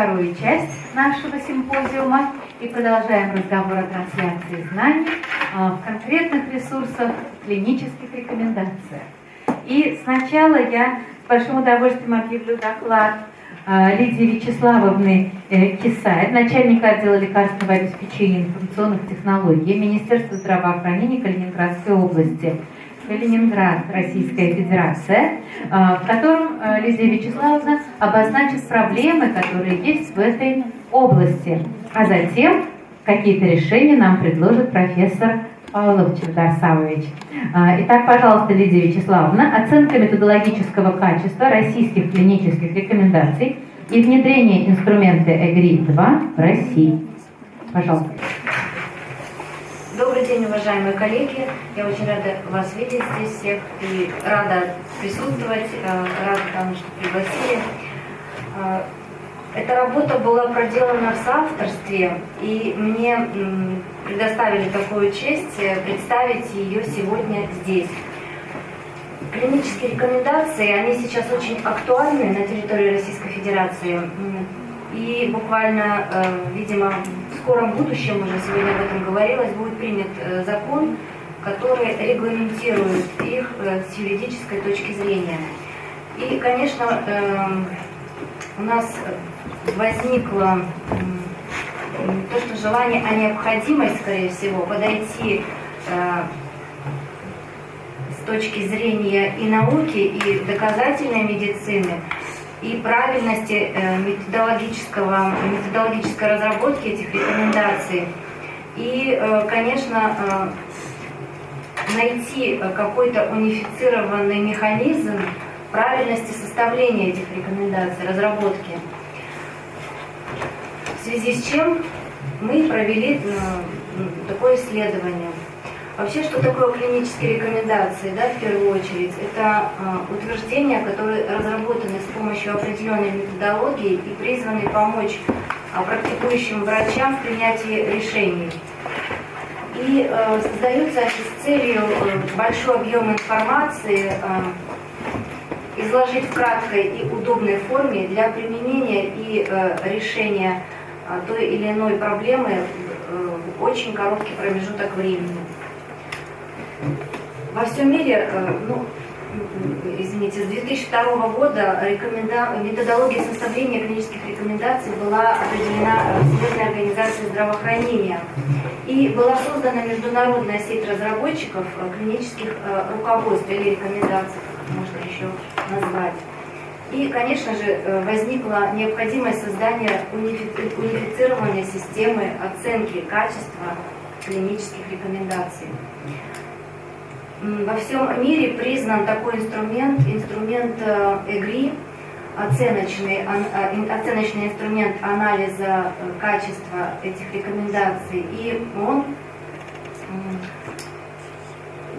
вторую часть нашего симпозиума и продолжаем разговор о трансляции знаний а, в конкретных ресурсах, клинических рекомендациях. И сначала я с большим удовольствием объявлю доклад а, Лидии Вячеславовны э, Кисаев, начальника отдела лекарственного обеспечения информационных технологий Министерства здравоохранения Калининградской области. Калининград, Российская Федерация, а, в котором а, Лидия Вячеславовна обозначит проблемы, которые есть в этой области. А затем какие-то решения нам предложит профессор Павлов Чердарсавович. А, итак, пожалуйста, Лидия Вячеславовна, оценка методологического качества российских клинических рекомендаций и внедрение инструмента ЭГРИ-2 в России. Пожалуйста. Добрый день, уважаемые коллеги. Я очень рада вас видеть здесь всех и рада присутствовать, э, рада тому, что пригласили. Э, эта работа была проделана в соавторстве, и мне предоставили такую честь э, представить ее сегодня здесь. Клинические рекомендации, они сейчас очень актуальны на территории Российской Федерации. И буквально, видимо, скором будущем, уже сегодня об этом говорилось, будет принят э, закон, который регламентирует их э, с юридической точки зрения. И, конечно, эм, у нас возникло то, что желание, а необходимость, скорее всего, подойти э, с точки зрения и науки, и доказательной медицины – и правильности э, методологического, методологической разработки этих рекомендаций. И, э, конечно, э, найти какой-то унифицированный механизм правильности составления этих рекомендаций, разработки. В связи с чем мы провели такое исследование. Вообще, что такое клинические рекомендации, да, в первую очередь? Это э, утверждения, которые разработаны с помощью определенной методологии и призваны помочь э, практикующим врачам в принятии решений. И э, создаются с целью большой объем информации изложить в краткой и удобной форме для применения и решения той или иной проблемы в очень короткий промежуток времени. Во всем мире, э, ну, извините, с 2002 года рекоменда... методология составления клинических рекомендаций была определена Всемирной организацией здравоохранения. И была создана международная сеть разработчиков э, клинических э, руководств или рекомендаций, можно еще назвать. И, конечно же, возникла необходимость создания унифицированной системы оценки качества клинических рекомендаций. Во всем мире признан такой инструмент, инструмент э, ЭГРИ, оценочный, э, оценочный инструмент анализа э, качества этих рекомендаций. И он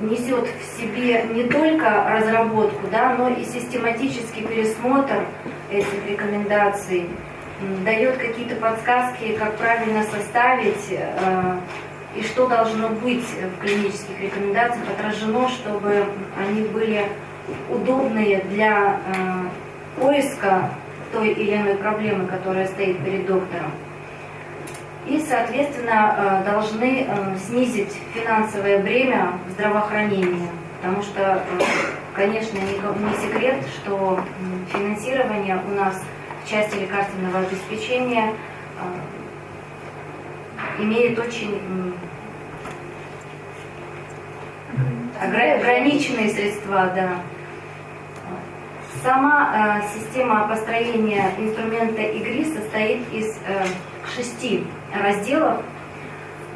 несет в себе не только разработку, да, но и систематический пересмотр этих рекомендаций, дает какие-то подсказки, как правильно составить и что должно быть в клинических рекомендациях отражено, чтобы они были удобные для э, поиска той или иной проблемы, которая стоит перед доктором. И, соответственно, э, должны э, снизить финансовое бремя в здравоохранении, потому что, э, конечно, не, не секрет, что финансирование у нас в части лекарственного обеспечения э, имеет очень ограниченные средства, да. Сама э, система построения инструмента игры состоит из э, шести разделов.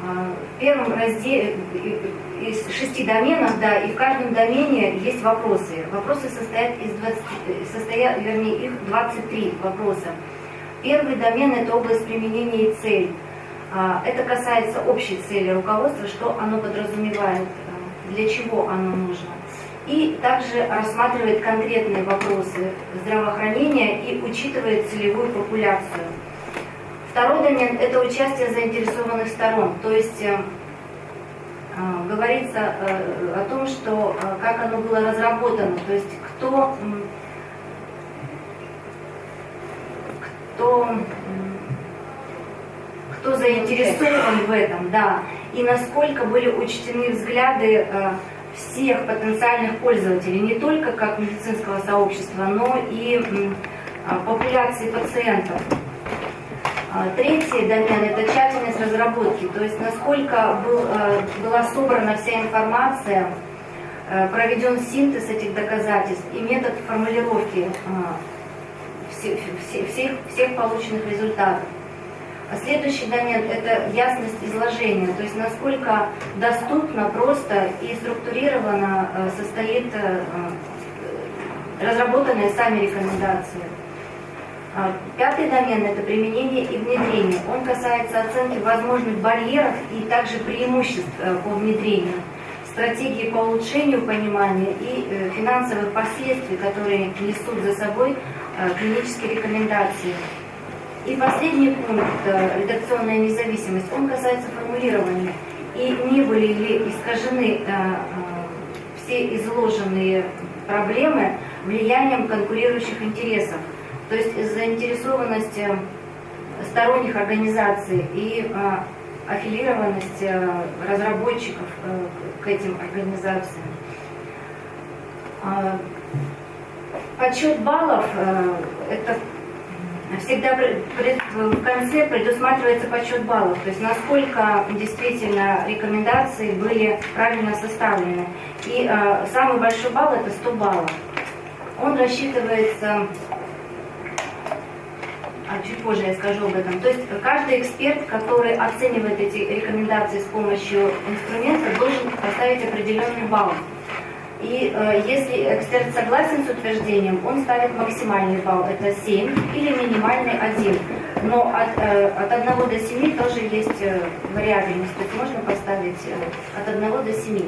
Э, в первом разделе из шести доменов, да, и в каждом домене есть вопросы. Вопросы состоят из 20, состоят, вернее, их 23 вопроса. Первый домен – это область применения и цель. А, это касается общей цели руководства, что оно подразумевает, э, для чего оно нужно. И также рассматривает конкретные вопросы здравоохранения и учитывает целевую популяцию. Второй домен – это участие заинтересованных сторон, то есть э, э, говорится о том, что как оно было разработано, то есть кто, кто кто заинтересован в этом, да, и насколько были учтены взгляды э, всех потенциальных пользователей, не только как медицинского сообщества, но и а, популяции пациентов. А, третий домен – это тщательность разработки, то есть насколько был, э, была собрана вся информация, э, проведен синтез этих доказательств и метод формулировки всех, всех, всех полученных результатов. А следующий домен – это ясность изложения, то есть насколько доступно, просто и структурированно э, состоит э, э, разработанные сами рекомендации. А, пятый домен – это применение и внедрение. Он касается оценки возможных барьеров и также преимуществ по внедрению, стратегии по улучшению понимания и финансовых последствий, которые несут за собой клинические рекомендации. И последний пункт, э, редакционная независимость, он касается формулирования. И не были ли искажены э, э, все изложенные проблемы влиянием конкурирующих интересов. То есть заинтересованность сторонних организаций и аффилированность разработчиков к этим организациям. Подсчет баллов – это всегда в конце предусматривается подсчет баллов, то есть насколько действительно рекомендации были правильно составлены. И э, самый большой балл это 100 баллов. Он рассчитывается, а чуть позже я скажу об этом, то есть каждый эксперт, который оценивает эти рекомендации с помощью инструмента, должен поставить определенный балл. И э, если эксперт согласен с утверждением, он ставит максимальный балл, это 7, или минимальный 1. Но от, э, от 1 до 7 тоже есть э, вариабельность, то есть можно поставить э, от 1 до 7.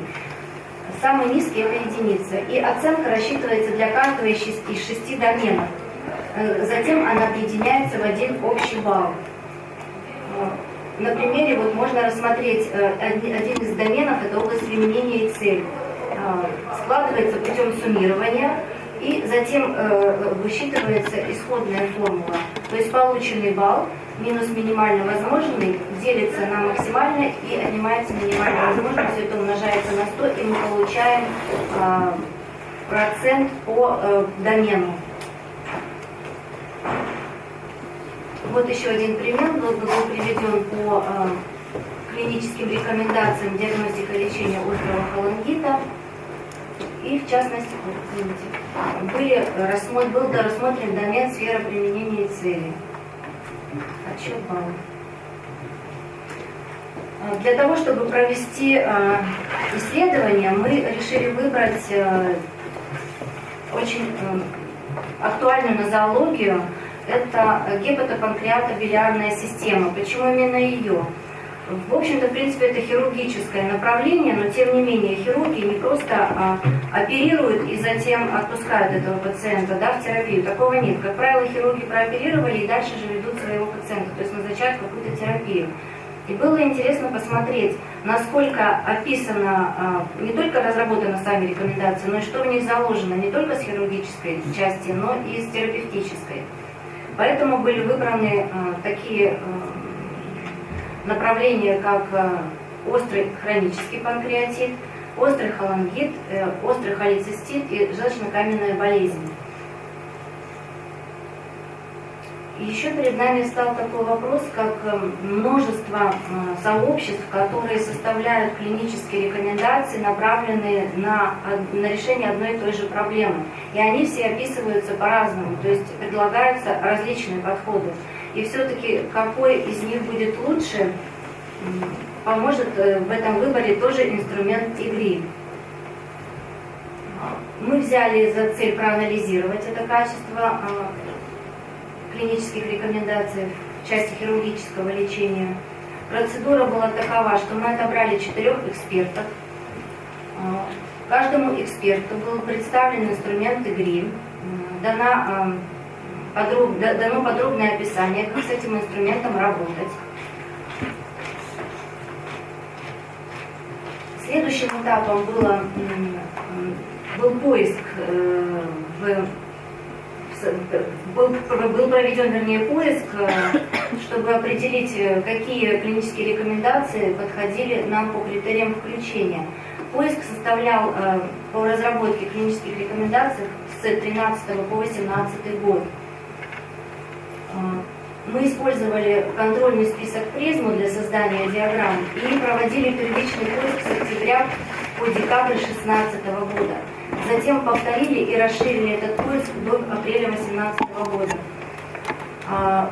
Самый низкий это единица. И оценка рассчитывается для каждого из 6, из 6 доменов. Э, затем она объединяется в один общий балл. На примере вот можно рассмотреть э, один из доменов, это область применения и цель. Э, складывается путем суммирования и затем э, высчитывается исходная формула. То есть полученный балл минус минимально возможный делится на максимально и отнимается минимально возможный, все это умножается на 100 и мы получаем э, процент по домену. Вот еще один пример был, был приведен по клиническим рекомендациям диагностика лечения острого холангита. И в частности, были рассмотр, был рассмотрен домен сфера применения и цели. Отчет баллов. А, для того, чтобы провести а, исследование, мы решили выбрать а, очень актуальную нозологию. Это гепатопанкреатобилиарная система. Почему именно ее? В общем-то, в принципе, это хирургическое направление, но тем не менее хирурги не просто а, оперируют и затем отпускают этого пациента да, в терапию. Такого нет. Как правило, хирурги прооперировали и дальше же ведут своего пациента, то есть назначают какую-то терапию. И было интересно посмотреть, насколько описано, а, не только разработаны сами рекомендации, но и что в них заложено не только с хирургической части, но и с терапевтической. Поэтому были выбраны а, такие а, направления, как э, острый хронический панкреатит, острый холангит, э, острый холецистит и желчно-каменная болезнь. Еще перед нами стал такой вопрос, как э, множество сообществ, которые составляют клинические рекомендации, направленные на, на решение одной и той же проблемы. И они все описываются по-разному, то есть предлагаются различные подходы. И все-таки какой из них будет лучше, поможет э, в этом выборе тоже инструмент игры. Мы взяли за цель проанализировать это качество а, клинических рекомендаций в части хирургического лечения. Процедура была такова, что мы отобрали четырех экспертов. А, каждому эксперту был представлен инструмент игры, дана подруг, дано подробное описание, как с этим инструментом работать. Следующим этапом было, был поиск э, был, проведен, вернее, поиск э, чтобы определить, э, какие клинические рекомендации подходили нам по критериям включения. Поиск составлял по разработке клинических рекомендаций с 13 по 18 год. Э, мы использовали контрольный список призму для создания диаграмм и проводили первичный поиск с октября по декабрь 2016 года. Затем повторили и расширили этот поиск до апреля 2018 года. А,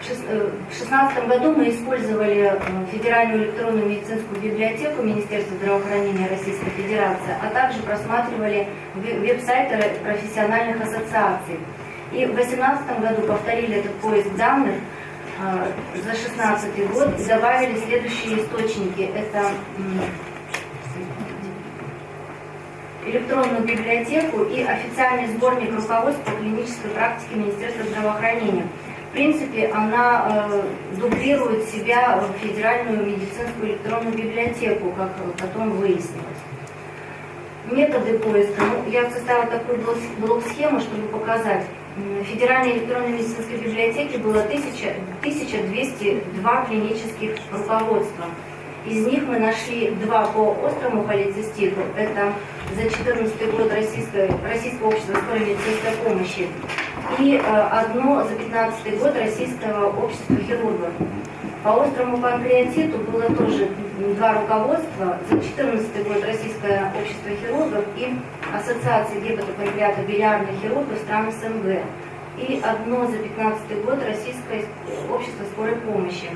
э, в 2016 году мы использовали э, Федеральную электронную медицинскую библиотеку Министерства здравоохранения Российской Федерации, а также просматривали веб-сайты профессиональных ассоциаций. И в 2018 году повторили этот поиск данных э, за 2016 год и добавили следующие источники. Это электронную библиотеку и официальный сборник руководств по клинической практике Министерства здравоохранения. В принципе, она э, дублирует себя в Федеральную медицинскую электронную библиотеку, как потом выяснилось. Методы поиска. Ну, я составила такую блок-схему, чтобы показать. В Федеральной электронной медицинской библиотеке было 1000, 1202 клинических руководства. Из них мы нашли два по острому холециститу. Это за 2014 год Российское, Российского общества скорой медицинской помощи и э, одно за 2015 год Российского общества хирургов. По острому панкреатиту было тоже два руководства. За 2014 год Российское общество хирургов и Ассоциация гепатопанкреата билиарных хирургов стран СНГ. И одно за 2015 год Российское общество скорой помощи.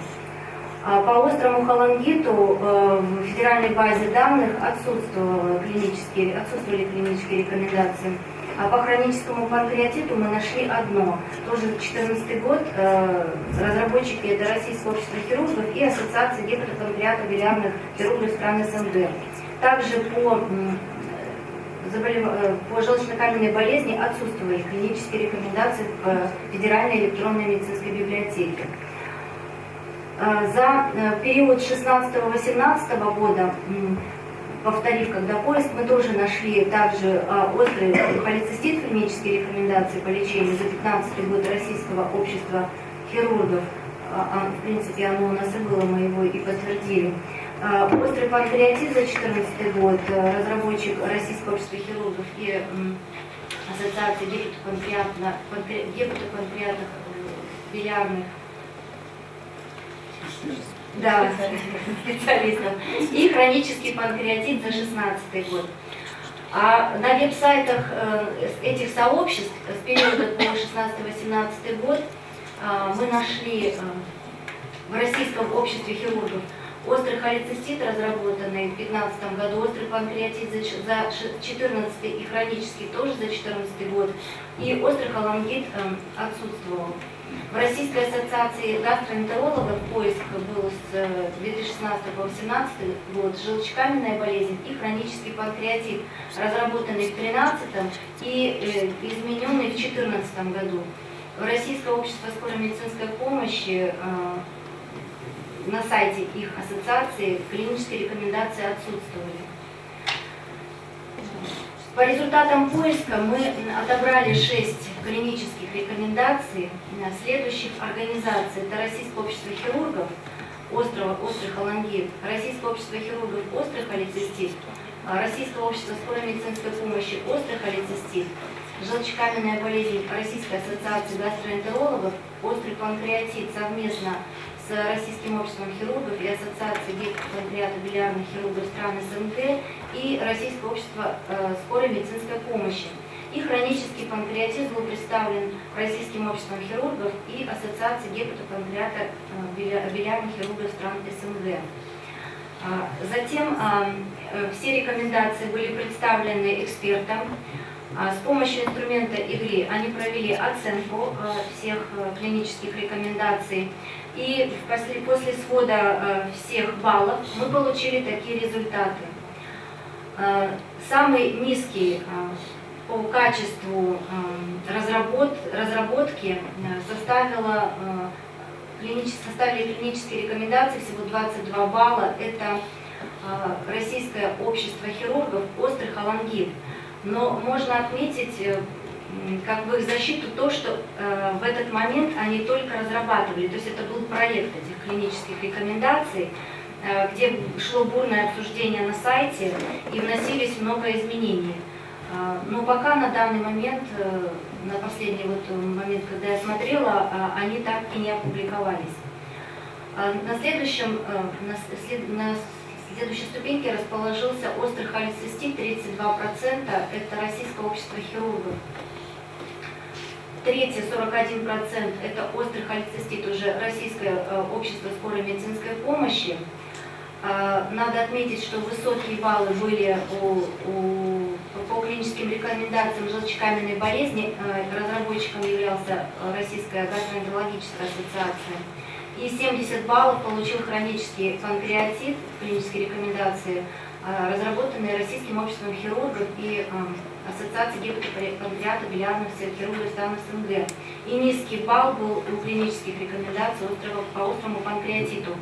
А по острому холангиту э, в федеральной базе данных отсутствовали клинические, отсутствовали клинические рекомендации. А по хроническому панкреатиту мы нашли одно. Тоже 2014 год. Э, разработчики это Российское общество хирургов и Ассоциация гепатопанкреата билиарных хирургов стран СНГ. Также по, э, по желчно-каменной болезни отсутствовали клинические рекомендации в Федеральной электронной медицинской библиотеке. Э, за э, период 16-18 года, повторив, когда поиск, мы тоже нашли также э, острый холецистит, клинические рекомендации по лечению за 15 год Российского общества хирургов. А, в принципе, оно у нас и было, мы его и подтвердили. Острый панкреатит за 14 год, разработчик Российского общества хирургов и Ассоциации гепатопанкреатных билиарных да, специалистов. И хронический панкреатит за 16 год. А на веб-сайтах э, этих сообществ с периода по 16-18 год э, мы нашли э, в Российском обществе хирургов острый холецистит, разработанный в 2015 году, острый панкреатит за 2014 и хронический тоже за 2014 год, и острый холангит отсутствовал. В Российской ассоциации гастроэнтерологов поиск был с 2016 по 2018 год желчекаменная болезнь и хронический панкреатит, разработанный в 2013 и э, измененный в 2014 году. В Российское общество скорой медицинской помощи э, на сайте их ассоциации клинические рекомендации отсутствовали. По результатам поиска мы отобрали шесть клинических рекомендаций следующих организаций. Это Российское общество хирургов, острого, острый холангит, Российское общество хирургов, острый холецистит, Российское общество скорой медицинской помощи, острый холецистит, желчекаменная болезнь Российской ассоциации гастроэнтерологов, острый панкреатит совместно с Российским обществом хирургов и Ассоциацией билиарных хирургов стран СНГ и Российское общество э, скорой медицинской помощи. И хронический панкреатит был представлен Российским обществом хирургов и Ассоциацией гепатопанкреата э, билиарных хирургов стран СНГ. А, затем а, э, все рекомендации были представлены экспертам. А, с помощью инструмента игры они провели оценку всех клинических рекомендаций и после, после свода э, всех баллов мы получили такие результаты. Э, самый низкий э, по качеству разработ, разработки составила, составили клинические рекомендации всего 22 балла. Это Российское общество хирургов острых алангит. Но можно отметить как бы их защиту то, что э, в этот момент они только разрабатывали, то есть это был проект этих клинических рекомендаций, э, где шло бурное обсуждение на сайте и вносились много изменений. Э, но пока на данный момент, э, на последний вот момент, когда я смотрела, э, они так и не опубликовались. Э, на следующем, э, на, след, на следующей ступеньке расположился острый холецистит, 32%, это Российское общество хирургов. Третье, 41%, это острый холецистит, уже Российское э, общество скорой медицинской помощи. Э, надо отметить, что высокие баллы были у, у, по клиническим рекомендациям желчекаменной болезни. Э, разработчиком являлся Российская гастроэнтерологическая ассоциация. И 70 баллов получил хронический панкреатит, клинические рекомендации, разработанные Российским обществом хирургов и Ассоциации гипотопанкреата билиарных хирургов стран СНГ. И низкий балл был у клинических рекомендаций по острому панкреатиту.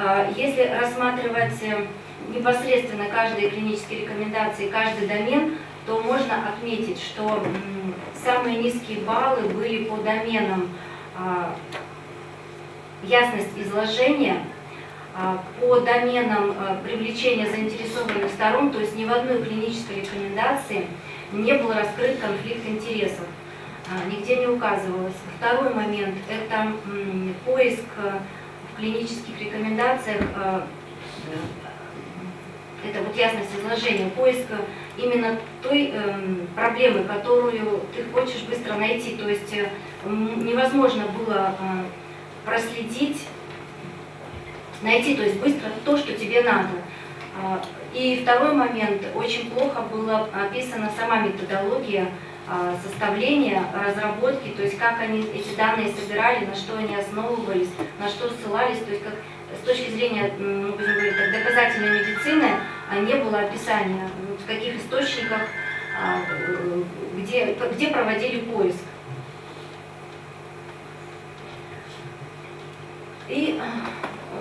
А, если рассматривать э, непосредственно каждые клинические рекомендации, каждый домен, то можно отметить, что самые низкие баллы были по доменам а, ясность изложения, а, по доменам привлечения заинтересованных сторон, то есть ни в одной клинической рекомендации не был раскрыт конфликт интересов, а, нигде не указывалось. Второй момент – это поиск э, в клинических рекомендациях, э, это вот ясность изложения, поиск именно той эм, проблемы, которую ты хочешь быстро найти. То есть э, невозможно было проследить, найти, то есть быстро то, что тебе надо. А, и второй момент, очень плохо была описана сама методология а, составления, разработки, то есть как они эти данные собирали, на что они основывались, на что ссылались, то есть как с точки зрения, ну, будем говорить, так, доказательной медицины а, не было описания, в каких источниках, где, где проводили поиск. И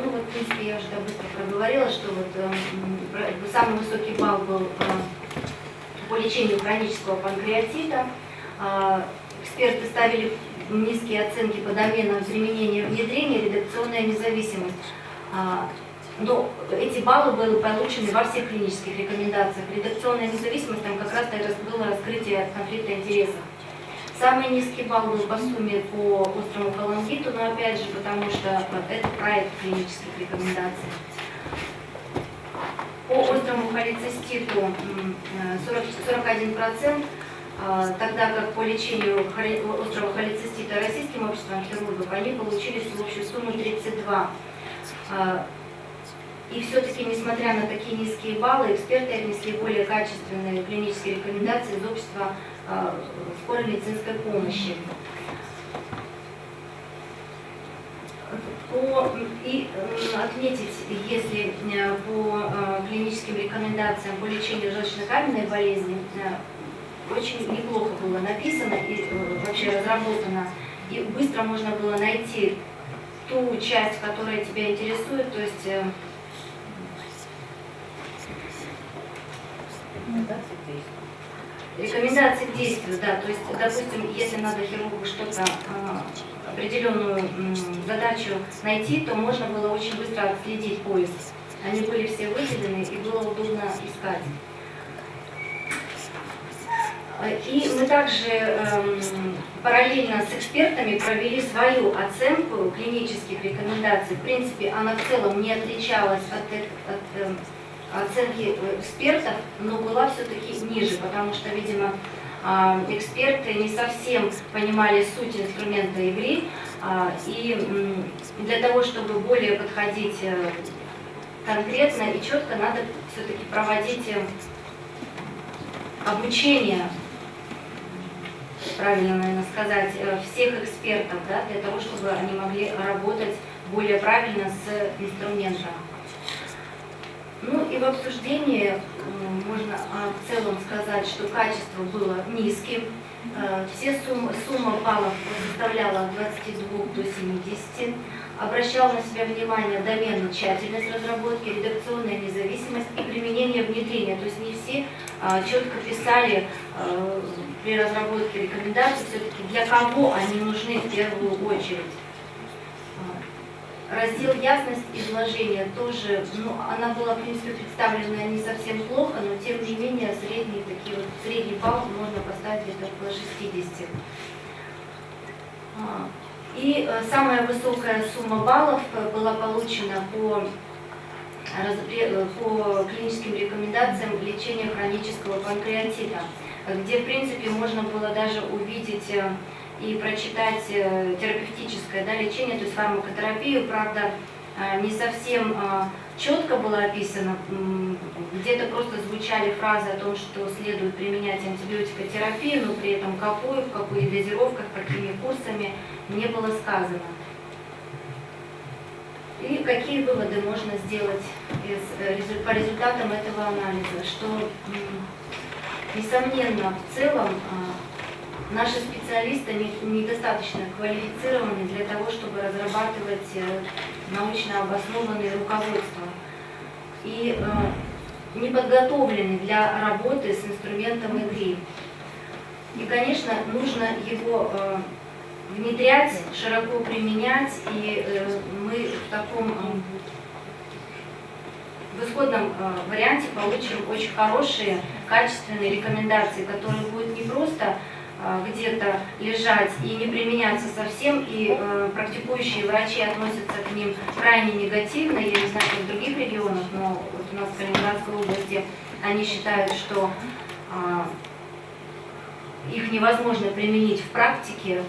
ну вот, в принципе, я уже быстро проговорила, что вот э, самый высокий балл был э, по лечению хронического панкреатита. Э, эксперты ставили низкие оценки по доменам применения внедрения, редакционная независимость. Э, но эти баллы были получены во всех клинических рекомендациях. Редакционная независимость, там как раз было раскрытие конфликта интересов. Самый низкий балл был по сумме по острому колонгиту, но опять же, потому что это проект клинических рекомендаций. По острому холециститу 41%, а, тогда как по лечению острого холецистита российским обществом хирургов они получили всю общую сумму 32. А, и все-таки, несмотря на такие низкие баллы, эксперты отнесли более качественные клинические рекомендации из общества Э, скорой медицинской помощи. По, и отметить, если э, по э, клиническим рекомендациям по лечению желчно-каменной болезни очень неплохо было написано и вообще разработано, и быстро можно было найти ту часть, которая тебя интересует, то есть Рекомендации к да, то есть, допустим, если надо хирургу что-то, а, определенную задачу найти, то можно было очень быстро отследить поиск. Они были все выделены и было удобно искать. И мы также эм, параллельно с экспертами провели свою оценку клинических рекомендаций. В принципе, она в целом не отличалась от, от, от эм, оценки экспертов, но была все-таки ниже, потому что, видимо, а, эксперты не совсем понимали суть инструмента игры, а, и для того, чтобы более подходить э, конкретно и четко, надо все-таки проводить э, обучение, правильно, наверное, сказать, э, всех экспертов, да, для того, чтобы они могли работать более правильно с инструментом. Ну и в обсуждении можно в целом сказать, что качество было низким. Э, все суммы, сумма баллов составляла от 22 до 70. Обращал на себя внимание доменная тщательность разработки, редакционная независимость и применение внедрения. То есть не все а, четко писали э, при разработке рекомендаций все-таки для кого они нужны в первую очередь. Раздел ясность изложения тоже, ну, она была, в принципе, представлена не совсем плохо, но тем не менее средний, такие вот, средний балл можно поставить где-то около 60. А, и э, самая высокая сумма баллов э, была получена по, э, по клиническим рекомендациям лечения хронического панкреатита, где, в принципе, можно было даже увидеть и прочитать терапевтическое да, лечение, то есть фармакотерапию, правда, не совсем четко было описано, где-то просто звучали фразы о том, что следует применять антибиотикотерапию, но при этом какую, в каких дозировках, какими курсами не было сказано. И какие выводы можно сделать из, э, по результатам этого анализа? Что, несомненно, в целом а, наши специалисты недостаточно квалифицированы для того, чтобы разрабатывать э, научно обоснованные руководства. И э, не подготовлены для работы с инструментом игры. И, конечно, нужно его внедрять, широко применять, и э, мы в таком э, в исходном э, варианте получим очень хорошие, качественные рекомендации, которые будут не просто где-то лежать и не применяться совсем, и э, практикующие врачи относятся к ним крайне негативно, я не знаю, как в других регионах, но вот у нас в Калининградской области они считают, что э, их невозможно применить в практике,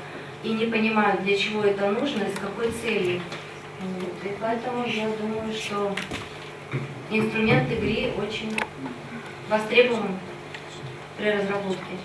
и не понимают, для чего это нужно и с какой целью. Вот. И поэтому я думаю, что инструмент игры очень востребован при разработке.